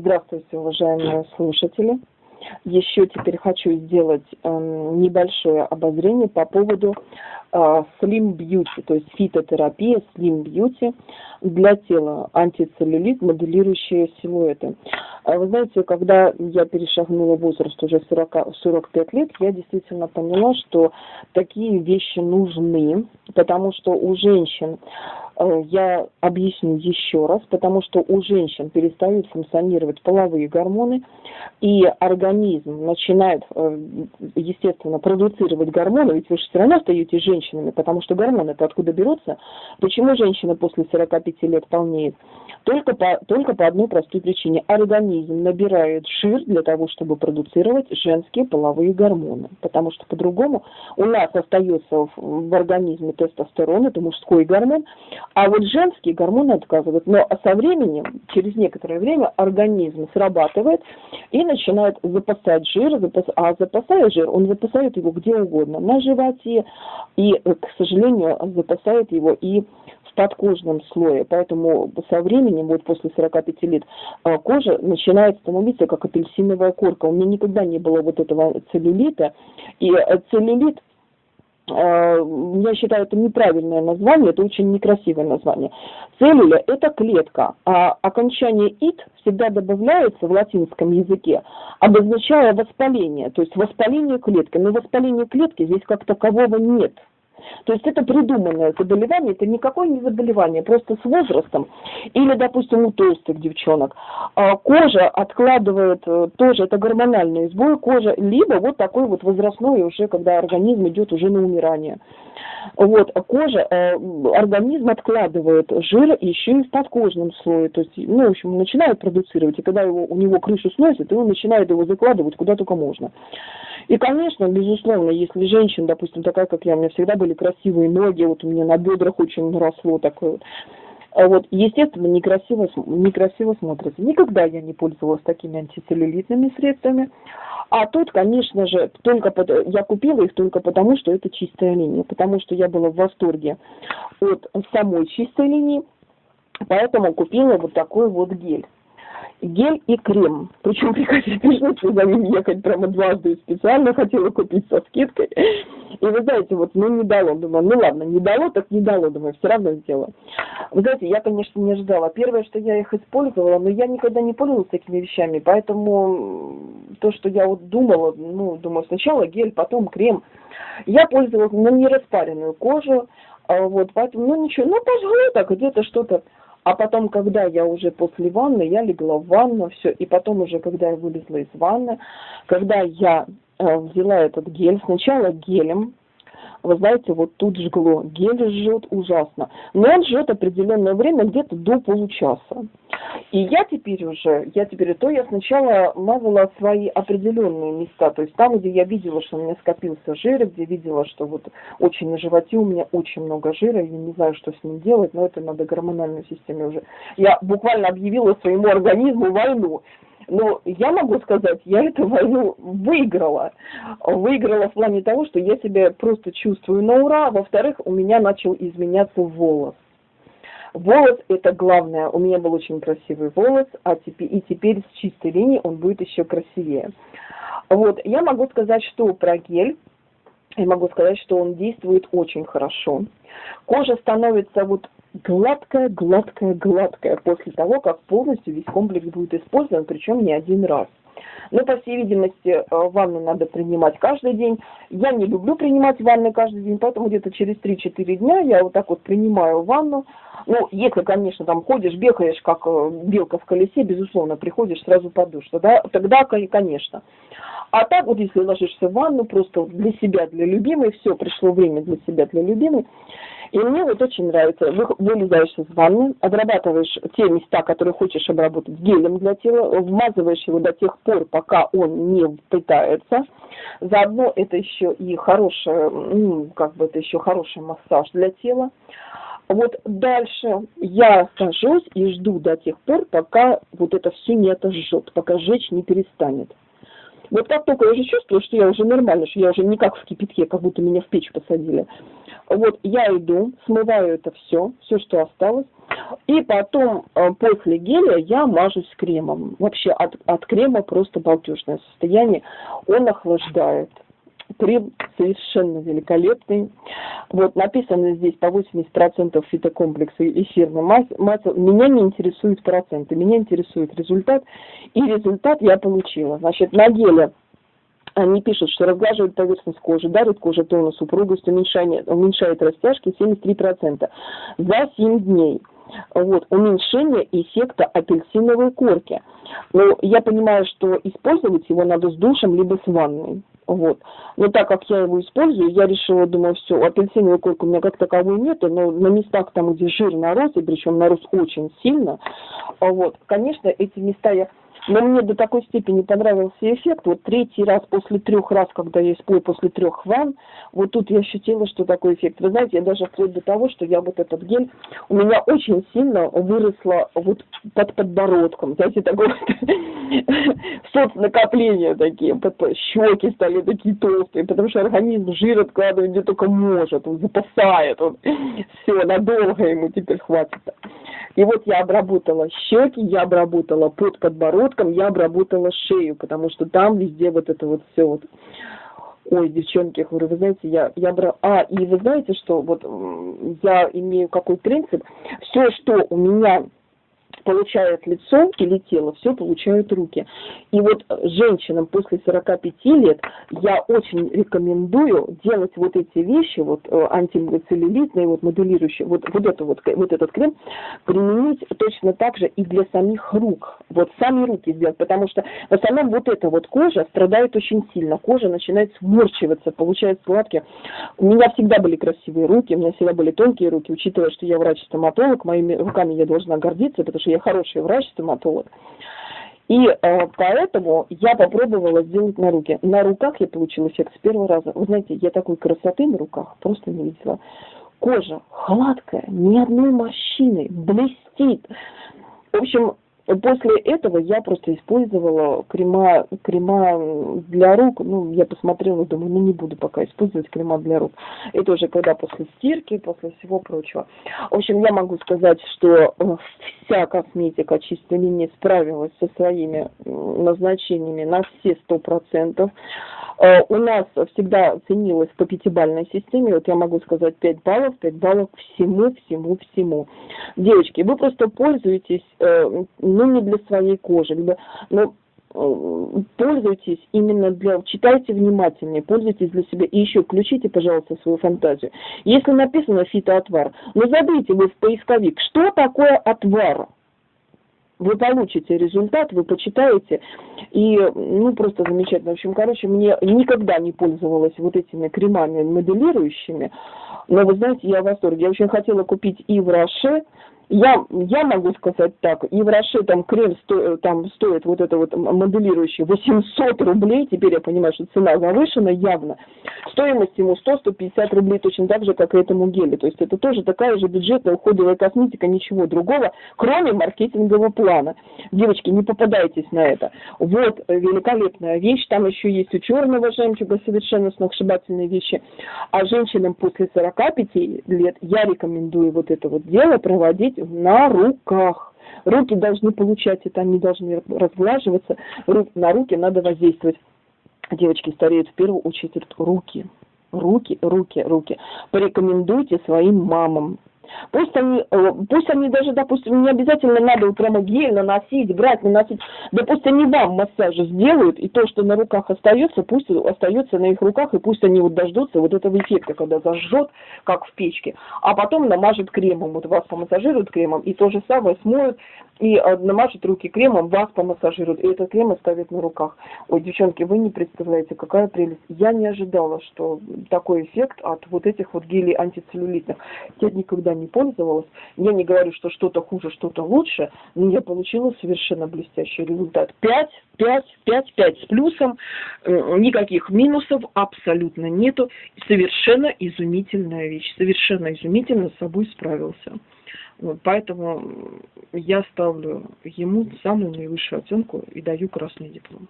Здравствуйте, уважаемые слушатели. Еще теперь хочу сделать э, небольшое обозрение по поводу э, Slim Beauty, то есть фитотерапия Slim Beauty для тела, антицеллюлит, моделирующие силуэты. А вы знаете, когда я перешагнула возраст уже 40, 45 лет, я действительно поняла, что такие вещи нужны, потому что у женщин Э, я объясню еще раз, потому что у женщин перестают функционировать половые гормоны, и организм начинает, э, естественно, продуцировать гормоны, ведь вы же все равно остаетесь женщинами, потому что гормоны-то откуда берутся? Почему женщина после 45 лет полнеет? Только по, только по одной простой причине. Организм набирает жир для того, чтобы продуцировать женские половые гормоны. Потому что по-другому у нас остается в, в организме тестостерон, это мужской гормон, а вот женские гормоны отказывают. Но со временем, через некоторое время, организм срабатывает и начинает запасать жир, запас, а запасая жир, он запасает его где угодно, на животе, и, к сожалению, запасает его и в подкожном слое. Поэтому со временем, вот после 45 лет, а, кожа начинает становиться как апельсиновая корка. У меня никогда не было вот этого целлюлита. И э, целлюлит Э, я считаю, это неправильное название, это очень некрасивое название. Целлюля – это клетка, а окончание «ит» всегда добавляется в латинском языке, обозначая воспаление, то есть воспаление клетки. Но воспаление клетки здесь как такового нет – то есть это придуманное заболевание, это никакое не заболевание, просто с возрастом. Или, допустим, у толстых девчонок. А, кожа откладывает, э, тоже это гормональный сбой кожи, либо вот такой вот возрастной уже, когда организм идет уже на умирание. Вот, а кожа, э, организм откладывает жир еще и в подкожном слое, то есть, ну, в общем, начинает продуцировать, и когда его, у него крышу сносит, и он начинает его закладывать куда только можно. И, конечно, безусловно, если женщина, допустим, такая, как я, у меня всегда были красивые ноги, вот у меня на бедрах очень наросло такое вот, а вот, естественно, некрасиво, некрасиво смотрится. Никогда я не пользовалась такими антицеллюлитными средствами. А тут, конечно же, только под... я купила их только потому, что это чистая линия, потому что я была в восторге от самой чистой линии, поэтому купила вот такой вот гель гель и крем. Причем пришлось за ним ехать прямо дважды специально хотела купить со скидкой. И вы знаете, вот, ну не дало, думаю, ну ладно, не дало, так не дало, думаю, все равно сделала. Вы знаете, я, конечно, не ожидала. Первое, что я их использовала, но я никогда не пользовалась такими вещами, поэтому то, что я вот думала, ну, думаю, сначала гель, потом крем. Я пользовалась на нераспаренную кожу, а вот, поэтому, ну ничего, ну пожалуй, так где-то что-то а потом, когда я уже после ванны, я легла в ванну, все, и потом уже, когда я вылезла из ванны, когда я э, взяла этот гель, сначала гелем, вы знаете, вот тут жгло. Гель жжет ужасно. Но он жжет определенное время, где-то до получаса. И я теперь уже, я теперь, то я сначала мазала свои определенные места, то есть там, где я видела, что у меня скопился жир, где видела, что вот очень на животе у меня очень много жира, я не знаю, что с ним делать, но это надо гормональной системе уже. Я буквально объявила своему организму войну. Но я могу сказать, я эту войну выиграла. Выиграла в плане того, что я себя просто чувствую на ура. Во-вторых, у меня начал изменяться волос. Волос это главное. У меня был очень красивый волос, а теперь, и теперь с чистой линии он будет еще красивее. Вот, я могу сказать, что про гель, я могу сказать, что он действует очень хорошо. Кожа становится вот гладкая, гладкая, гладкая после того, как полностью весь комплекс будет использован, причем не один раз. Но, по всей видимости, э, ванну надо принимать каждый день. Я не люблю принимать ванны каждый день, поэтому где-то через 3-4 дня я вот так вот принимаю ванну. Ну, если, конечно, там ходишь, бегаешь, как э, белка в колесе, безусловно, приходишь сразу под душ, тогда, конечно. А так вот, если ложишься в ванну, просто для себя, для любимой, все, пришло время для себя, для любимой, и мне вот очень нравится, вы вылезаешь из ванны, обрабатываешь те места, которые хочешь обработать гелем для тела, вмазываешь его до тех пор, пока он не впитается. Заодно это еще и хороший, как бы это еще хороший массаж для тела. Вот дальше я сажусь и жду до тех пор, пока вот это все не отожжет, пока жечь не перестанет. Вот как только я уже чувствую, что я уже нормально, что я уже не как в кипятке, как будто меня в печь посадили. Вот я иду, смываю это все, все, что осталось. И потом э, после геля я мажусь кремом. Вообще от, от крема просто балдежное состояние. Он охлаждает. Крем совершенно великолепный. Вот написано здесь по 80% фитокомплекса эфирной массы. Меня не интересуют проценты, меня интересует результат. И результат я получила. Значит, на геле они пишут, что разглаживает поверхность кожи, дарит коже тонус, упругость, уменьшает, уменьшает растяжки 73% за 7 дней. Вот, уменьшение эффекта апельсиновой корки. Но я понимаю, что использовать его надо с душем либо с ванной. Вот. Но так как я его использую, я решила, думаю, все, апельсиновой корки у меня как таковой нету, но на местах там, где жир нарос, и причем нарос очень сильно, вот, конечно, эти места я но мне до такой степени понравился эффект. Вот третий раз после трех раз, когда я использую после трех ванн, вот тут я ощутила, что такой эффект. Вы знаете, я даже вплоть до того, что я вот этот гель, у меня очень сильно выросло вот под подбородком. Знаете, такое соцнакопление такие, щеки стали такие толстые, потому что организм жир откладывает где только может, он запасает, он все, надолго ему теперь хватит. И вот я обработала щеки, я обработала под подбородком, я обработала шею, потому что там везде вот это вот все вот Ой, девчонки, я говорю, вы знаете, я, я брала... А, и вы знаете, что вот я имею какой принцип? Все, что у меня получает лицо или тело, все получают руки. И вот женщинам после 45 лет я очень рекомендую делать вот эти вещи, вот э, антицеллюлитные, вот моделирующие, вот, вот, это вот, вот этот крем, применить точно так же и для самих рук. Вот сами руки сделать, потому что в основном вот эта вот кожа страдает очень сильно. Кожа начинает сморщиваться, получается сладкие. У меня всегда были красивые руки, у меня всегда были тонкие руки, учитывая, что я врач-стоматолог, моими руками я должна гордиться, потому что я хороший врач-стоматолог. И э, поэтому я попробовала сделать на руки. На руках я получила эффект с первого раза. Вы знаете, я такой красоты на руках просто не видела. Кожа гладкая, ни одной морщины, блестит. В общем, После этого я просто использовала крема, крема для рук. Ну, я посмотрела, думаю, ну не буду пока использовать крема для рук. Это уже когда после стирки, после всего прочего. В общем, я могу сказать, что э, вся косметика чистой линии справилась со своими назначениями на все сто процентов. Э, у нас всегда ценилось по пятибалльной системе, вот я могу сказать 5 баллов, 5 баллов всему, всему, всему. Девочки, вы просто пользуетесь, э, ну, не для своей кожи, либо, но э, пользуйтесь именно для... Читайте внимательнее, пользуйтесь для себя. И еще включите, пожалуйста, свою фантазию. Если написано фитоотвар, ну забейте вы в поисковик, что такое отвар? вы получите результат, вы почитаете, и, ну, просто замечательно. В общем, короче, мне никогда не пользовалась вот этими кремами моделирующими, но, вы знаете, я в восторге. Я очень хотела купить и в Роше, я, я могу сказать так, и в Роше там крем сто, там стоит вот это вот моделирующий 800 рублей, теперь я понимаю, что цена завышена явно. Стоимость ему 100-150 рублей точно так же, как и этому гелю. То есть это тоже такая же бюджетная уходовая косметика, ничего другого, кроме маркетингового плана. Девочки, не попадайтесь на это. Вот великолепная вещь, там еще есть у черного жемчуга совершенно сногсшибательные вещи. А женщинам после 45 лет я рекомендую вот это вот дело проводить быть на руках. Руки должны получать это, они должны разглаживаться. На руки надо воздействовать. Девочки стареют в первую очередь руки. Руки, руки, руки. Порекомендуйте своим мамам, Пусть они, э, пусть они даже, допустим, не обязательно надо прямо гель наносить, брать, наносить. Да пусть они вам массаж сделают, и то, что на руках остается, пусть остается на их руках, и пусть они вот дождутся вот этого эффекта, когда зажжет, как в печке, а потом намажет кремом, вот вас помассажируют кремом, и то же самое смоют, и э, намажут руки кремом, вас помассажируют, и этот крем оставят на руках. Ой, девчонки, вы не представляете, какая прелесть. Я не ожидала, что такой эффект от вот этих вот гелей антицеллюлитных. Я никогда не пользовалась. Я не говорю, что что-то хуже, что-то лучше, но я получила совершенно блестящий результат. 5, 5, 5, 5 с плюсом, э, никаких минусов абсолютно нету. Совершенно изумительная вещь, совершенно изумительно с собой справился. Вот, поэтому я ставлю ему самую наивысшую оценку и даю красный диплом.